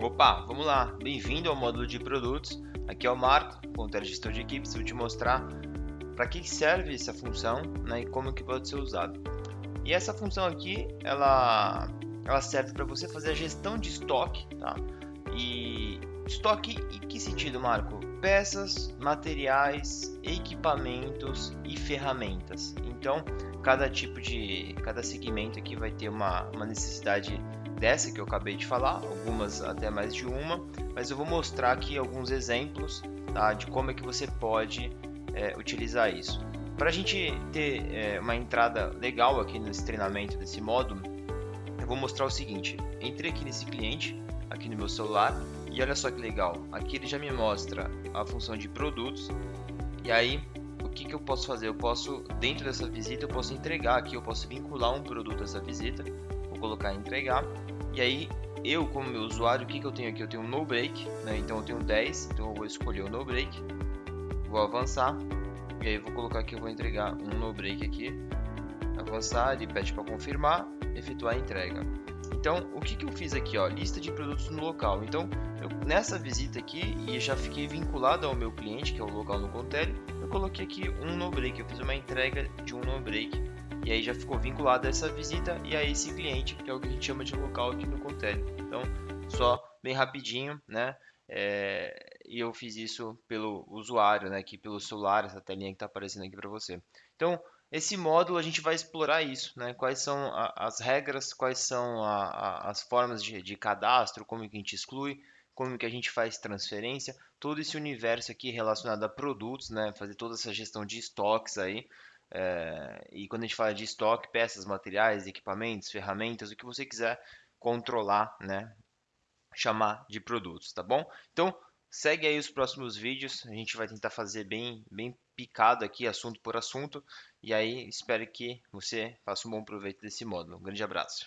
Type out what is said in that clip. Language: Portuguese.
Opa, vamos lá. Bem-vindo ao módulo de produtos. Aqui é o Marco, ponteiro gestor de equipes. Vou te mostrar para que serve essa função né, e como que pode ser usado. E essa função aqui, ela, ela serve para você fazer a gestão de estoque, tá? E estoque em que sentido, Marco? Peças, materiais, equipamentos e ferramentas. Então, cada tipo de, cada segmento aqui vai ter uma, uma necessidade dessa que eu acabei de falar, algumas até mais de uma, mas eu vou mostrar aqui alguns exemplos tá, de como é que você pode é, utilizar isso. Para a gente ter é, uma entrada legal aqui nesse treinamento desse módulo, eu vou mostrar o seguinte, entrei aqui nesse cliente, aqui no meu celular, e olha só que legal, aqui ele já me mostra a função de produtos, e aí o que, que eu posso fazer? Eu posso, dentro dessa visita, eu posso entregar aqui, eu posso vincular um produto a essa visita, vou colocar entregar, e aí, eu como meu usuário, o que, que eu tenho aqui? Eu tenho um no break, né? então eu tenho 10, então eu vou escolher o no break, vou avançar, e aí vou colocar aqui, eu vou entregar um no break aqui, avançar, ele pede para confirmar, efetuar a entrega. Então, o que, que eu fiz aqui? Ó, lista de produtos no local. Então, eu, nessa visita aqui, e já fiquei vinculado ao meu cliente, que é o local no Contele, eu coloquei aqui um no break, eu fiz uma entrega de um no break e aí já ficou vinculado a essa visita e a esse cliente, que é o que a gente chama de local aqui no Contele. Então, só bem rapidinho, né? É, e eu fiz isso pelo usuário, né? Aqui pelo celular, essa telinha que está aparecendo aqui para você. Então, esse módulo a gente vai explorar isso, né? Quais são a, as regras, quais são a, a, as formas de, de cadastro, como que a gente exclui, como que a gente faz transferência, todo esse universo aqui relacionado a produtos, né? Fazer toda essa gestão de estoques aí, é, e quando a gente fala de estoque, peças, materiais, equipamentos, ferramentas, o que você quiser controlar, né? Chamar de produtos, tá bom? Então, segue aí os próximos vídeos. A gente vai tentar fazer bem, bem picado aqui, assunto por assunto. E aí, espero que você faça um bom proveito desse módulo. Um grande abraço.